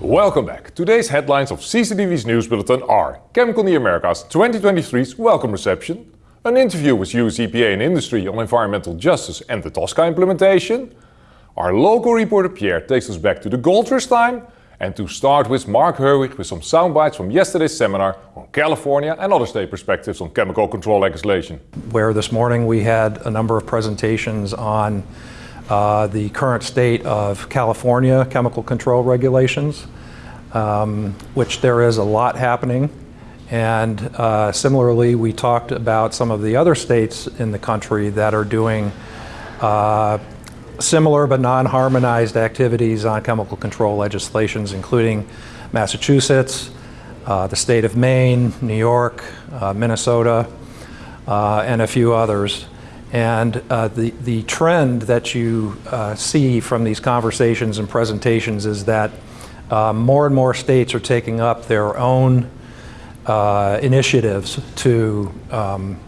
Welcome back. Today's headlines of CCTV's News Bulletin are ChemCon Americas 2023's welcome reception, an interview with US EPA and industry on environmental justice and the TSCA implementation, our local reporter Pierre takes us back to the gold rush time, and to start with Mark Herwig with some soundbites from yesterday's seminar on California and other state perspectives on chemical control legislation. Where this morning we had a number of presentations on uh, the current state of California chemical control regulations, um, which there is a lot happening. And uh, similarly, we talked about some of the other states in the country that are doing uh, similar but non-harmonized activities on chemical control legislations, including Massachusetts, uh, the state of Maine, New York, uh, Minnesota, uh, and a few others. And uh, the, the trend that you uh, see from these conversations and presentations is that uh, more and more states are taking up their own initiatives to um,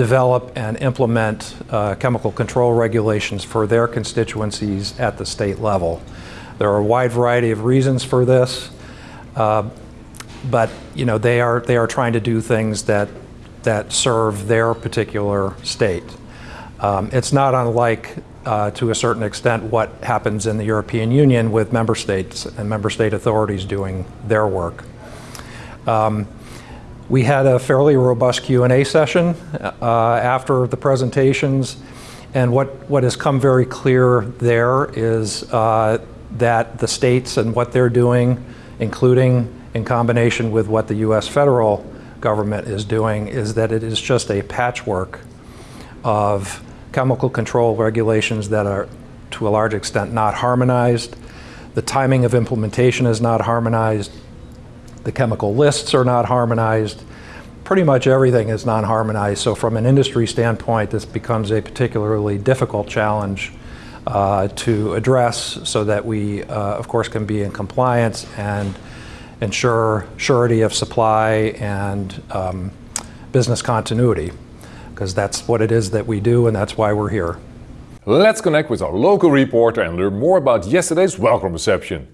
develop and implement uh, chemical control regulations for their constituencies at the state level. There are a wide variety of reasons for this, uh, but you know they are they are trying to do things that that serve their particular state. Um, it's not unlike, uh, to a certain extent, what happens in the European Union with member states and member state authorities doing their work. Um, we had a fairly robust Q&A session uh, after the presentations, and what, what has come very clear there is uh, that the states and what they're doing, including in combination with what the U.S. federal government is doing is that it is just a patchwork of chemical control regulations that are to a large extent not harmonized. The timing of implementation is not harmonized. The chemical lists are not harmonized. Pretty much everything is non-harmonized. So from an industry standpoint, this becomes a particularly difficult challenge uh, to address so that we, uh, of course, can be in compliance and ensure surety of supply and um, business continuity, because that's what it is that we do and that's why we're here. Let's connect with our local reporter and learn more about yesterday's welcome reception.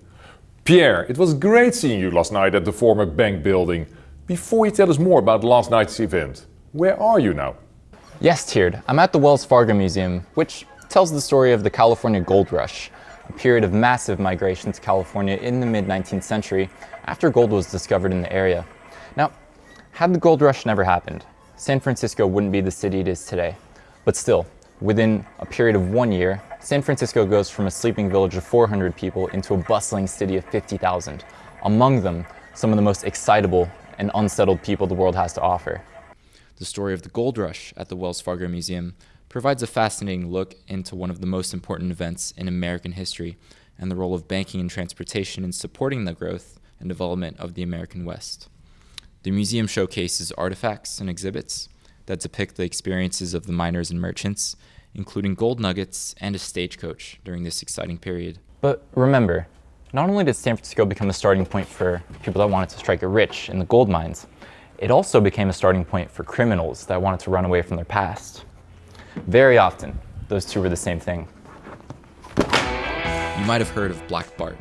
Pierre, it was great seeing you last night at the former bank building. Before you tell us more about last night's event, where are you now? Yes, Tiered. I'm at the Wells Fargo Museum, which tells the story of the California Gold Rush, a period of massive migration to California in the mid-19th century after gold was discovered in the area. Now, had the gold rush never happened, San Francisco wouldn't be the city it is today. But still, within a period of one year, San Francisco goes from a sleeping village of 400 people into a bustling city of 50,000. Among them, some of the most excitable and unsettled people the world has to offer. The story of the gold rush at the Wells Fargo Museum provides a fascinating look into one of the most important events in American history and the role of banking and transportation in supporting the growth and development of the American West. The museum showcases artifacts and exhibits that depict the experiences of the miners and merchants, including gold nuggets and a stagecoach during this exciting period. But remember, not only did San Francisco become a starting point for people that wanted to strike it rich in the gold mines, it also became a starting point for criminals that wanted to run away from their past. Very often, those two were the same thing. You might have heard of Black Bart,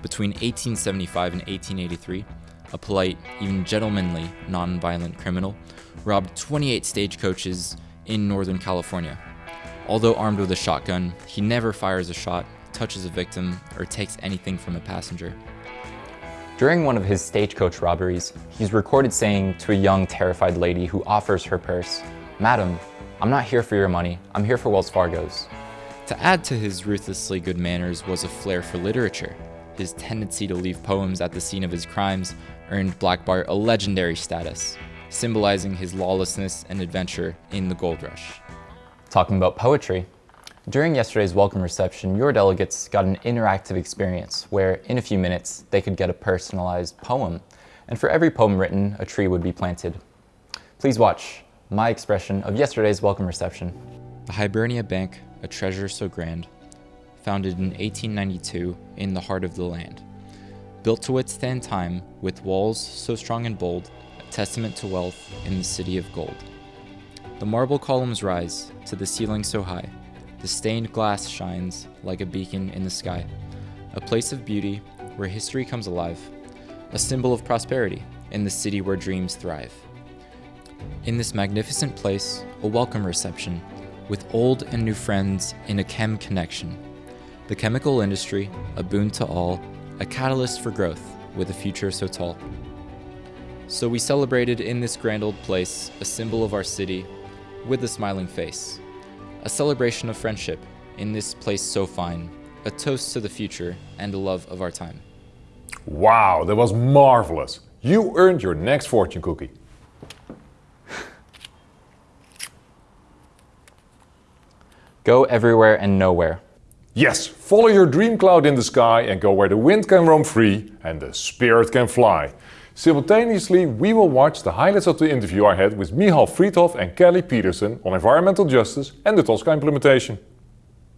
between 1875 and 1883, a polite, even gentlemanly, non-violent criminal robbed 28 stagecoaches in Northern California. Although armed with a shotgun, he never fires a shot, touches a victim, or takes anything from a passenger. During one of his stagecoach robberies, he's recorded saying to a young, terrified lady who offers her purse, Madam, I'm not here for your money, I'm here for Wells Fargo's. To add to his ruthlessly good manners was a flair for literature. His tendency to leave poems at the scene of his crimes earned Black Bart a legendary status, symbolizing his lawlessness and adventure in the gold rush. Talking about poetry, during yesterday's welcome reception, your delegates got an interactive experience where, in a few minutes, they could get a personalized poem, and for every poem written, a tree would be planted. Please watch my expression of yesterday's welcome reception. The Hibernia Bank, a treasure so grand, founded in 1892 in the heart of the land. Built to withstand time, with walls so strong and bold, a testament to wealth in the city of gold. The marble columns rise to the ceiling so high, the stained glass shines like a beacon in the sky, a place of beauty where history comes alive, a symbol of prosperity in the city where dreams thrive. In this magnificent place, a welcome reception with old and new friends in a chem connection. The chemical industry, a boon to all, a catalyst for growth with a future so tall. So we celebrated in this grand old place, a symbol of our city, with a smiling face. A celebration of friendship in this place so fine, a toast to the future and a love of our time. Wow, that was marvelous. You earned your next fortune cookie. Go everywhere and nowhere. Yes, follow your dream cloud in the sky and go where the wind can roam free and the spirit can fly. Simultaneously, we will watch the highlights of the interview I had with Michal Freedhoff and Kelly Peterson on environmental justice and the TSCA implementation.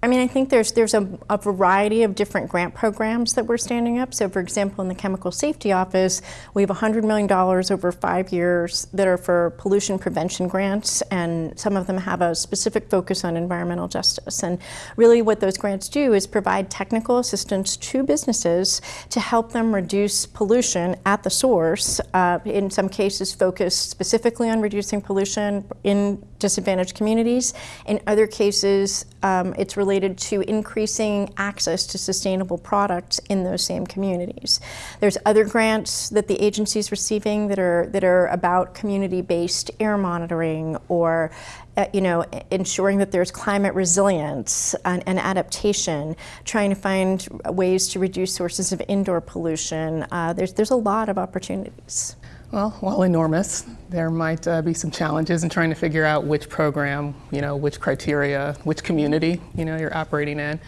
I mean, I think there's there's a, a, variety of different grant programs that we're standing up. So, for example, in the Chemical Safety Office, we have $100 million over five years that are for pollution prevention grants, and some of them have a specific focus on environmental justice. And really, what those grants do is provide technical assistance to businesses to help them reduce pollution at the source. Uh, in some cases, focused specifically on reducing pollution in disadvantaged communities. In other cases, um, it's related to increasing access to sustainable products in those same communities. There's other grants that the agency is receiving that are that are about community-based air monitoring or uh, you know, ensuring that there's climate resilience and, and, adaptation, trying to find ways to reduce sources of indoor pollution. Uh, there's, there's a lot of opportunities. Well, while enormous, there might uh, be some challenges in trying to figure out which program, you know, which criteria, which community, you know, you're operating in,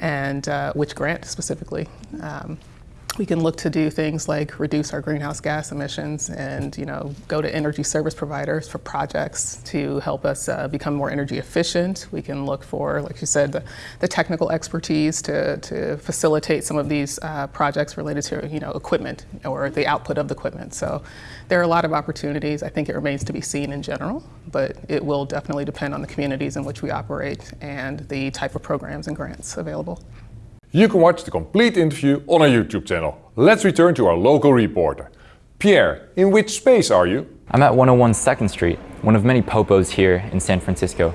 and uh, which grant specifically. Um, we can look to do things like reduce our greenhouse gas emissions and you know go to energy service providers for projects to help us uh, become more energy efficient. We can look for, like you said, the, the technical expertise to, to facilitate some of these uh, projects related to you know equipment or the output of the equipment. So there are a lot of opportunities. I think it remains to be seen in general, but it will definitely depend on the communities in which we operate and the type of programs and grants available. You can watch the complete interview on our YouTube channel. Let's return to our local reporter. Pierre, in which space are you? I'm at 101 2nd Street, one of many POPOs here in San Francisco.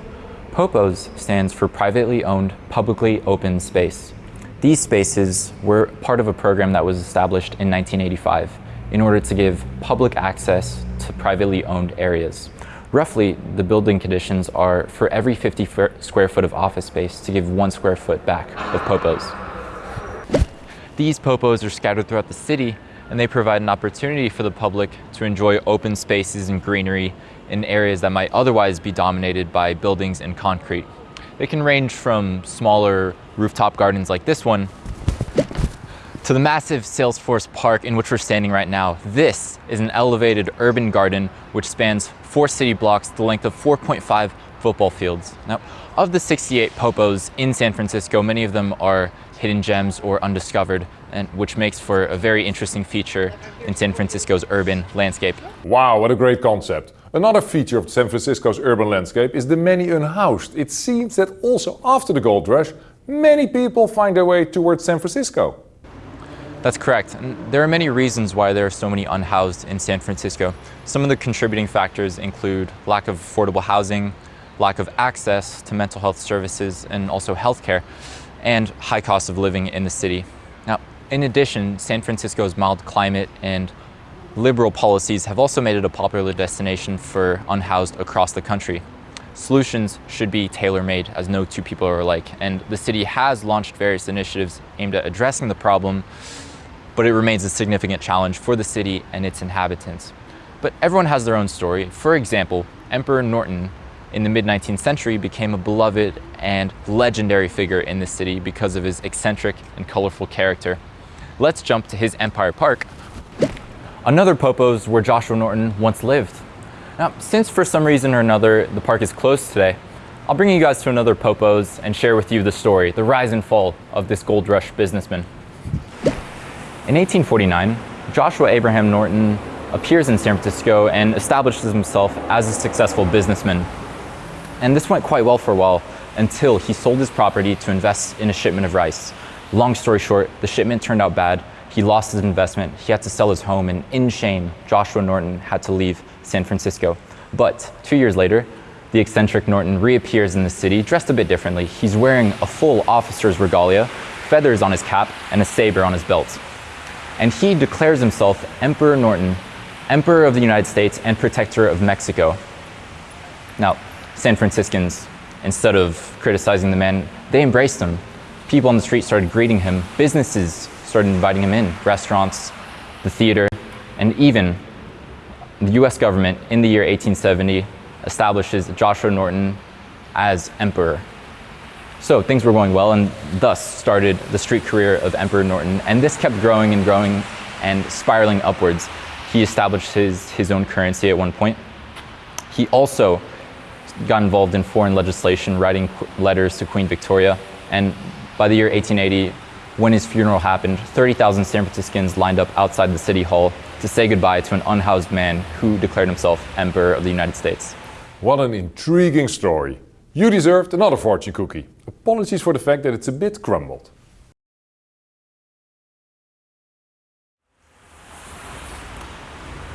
POPOs stands for Privately Owned Publicly Open Space. These spaces were part of a program that was established in 1985 in order to give public access to privately owned areas. Roughly, the building conditions are for every 50 square foot of office space to give one square foot back of POPOs. These popos are scattered throughout the city and they provide an opportunity for the public to enjoy open spaces and greenery in areas that might otherwise be dominated by buildings and concrete. They can range from smaller rooftop gardens like this one to the massive Salesforce Park in which we're standing right now. This is an elevated urban garden which spans four city blocks the length of 4.5 football fields. Now, of the 68 popos in San Francisco, many of them are hidden gems or undiscovered, and which makes for a very interesting feature in San Francisco's urban landscape. Wow, what a great concept. Another feature of San Francisco's urban landscape is the many unhoused. It seems that also after the gold rush, many people find their way towards San Francisco. That's correct. And there are many reasons why there are so many unhoused in San Francisco. Some of the contributing factors include lack of affordable housing, lack of access to mental health services, and also healthcare and high cost of living in the city. Now, in addition, San Francisco's mild climate and liberal policies have also made it a popular destination for unhoused across the country. Solutions should be tailor-made as no two people are alike, and the city has launched various initiatives aimed at addressing the problem, but it remains a significant challenge for the city and its inhabitants. But everyone has their own story. For example, Emperor Norton in the mid-19th century became a beloved and legendary figure in the city because of his eccentric and colorful character. Let's jump to his Empire Park. Another Popo's where Joshua Norton once lived. Now, since for some reason or another the park is closed today, I'll bring you guys to another Popo's and share with you the story, the rise and fall of this gold rush businessman. In 1849, Joshua Abraham Norton appears in San Francisco and establishes himself as a successful businessman. And this went quite well for a while until he sold his property to invest in a shipment of rice. Long story short, the shipment turned out bad. He lost his investment. He had to sell his home, and in shame, Joshua Norton had to leave San Francisco. But two years later, the eccentric Norton reappears in the city dressed a bit differently. He's wearing a full officer's regalia, feathers on his cap, and a saber on his belt. And he declares himself Emperor Norton, Emperor of the United States and Protector of Mexico. Now, San Franciscans, instead of criticizing the man, they embraced him. People on the street started greeting him. Businesses started inviting him in, restaurants, the theater, and even the US government in the year 1870 establishes Joshua Norton as emperor. So things were going well, and thus started the street career of Emperor Norton. And this kept growing and growing and spiraling upwards. He established his, his own currency at one point. He also got involved in foreign legislation, writing letters to Queen Victoria. And by the year 1880, when his funeral happened, 30,000 San Franciscans lined up outside the city hall to say goodbye to an unhoused man who declared himself Emperor of the United States. What an intriguing story. You deserved another fortune cookie. Apologies for the fact that it's a bit crumbled.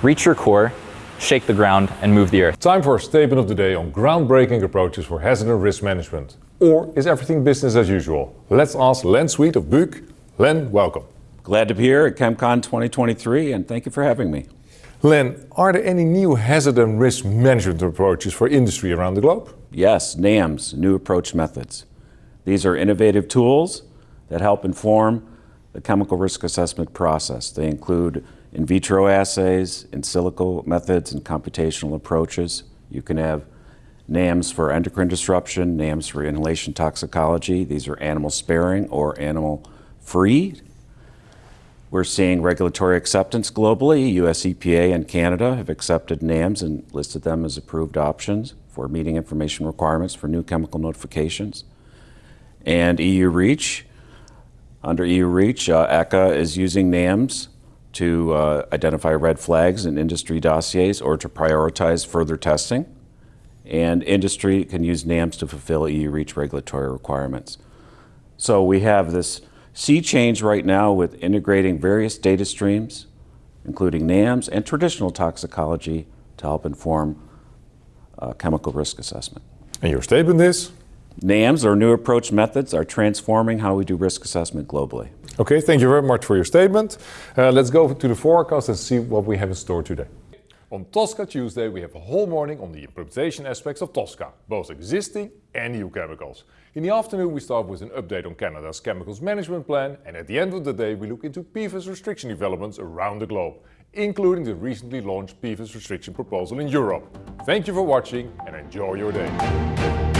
Reach your core, shake the ground, and move the earth. Time for a statement of the day on groundbreaking approaches for hazard and risk management. Or is everything business as usual? Let's ask Len Sweet of Buuk. Len, welcome. Glad to be here at ChemCon 2023 and thank you for having me. Len, are there any new hazard and risk management approaches for industry around the globe? Yes, NAMS, New Approach Methods. These are innovative tools that help inform the chemical risk assessment process. They include in vitro assays, in silico methods, and computational approaches. You can have NAMS for endocrine disruption, NAMS for inhalation toxicology. These are animal sparing or animal free. We're seeing regulatory acceptance globally. US EPA and Canada have accepted NAMS and listed them as approved options for meeting information requirements for new chemical notifications. And EU REACH, under EU REACH, uh, ECHA is using NAMS to uh, identify red flags in industry dossiers or to prioritize further testing. And industry can use NAMS to fulfill EU REACH regulatory requirements. So we have this sea change right now with integrating various data streams, including NAMS and traditional toxicology to help inform uh, chemical risk assessment. And your statement is? NAMS, or new approach methods, are transforming how we do risk assessment globally. Okay, thank you very much for your statement. Uh, let's go to the forecast and see what we have in store today. On TSCA Tuesday, we have a whole morning on the implementation aspects of TSCA, both existing and new chemicals. In the afternoon, we start with an update on Canada's chemicals management plan, and at the end of the day, we look into PFAS restriction developments around the globe, including the recently launched PFAS restriction proposal in Europe. Thank you for watching and enjoy your day.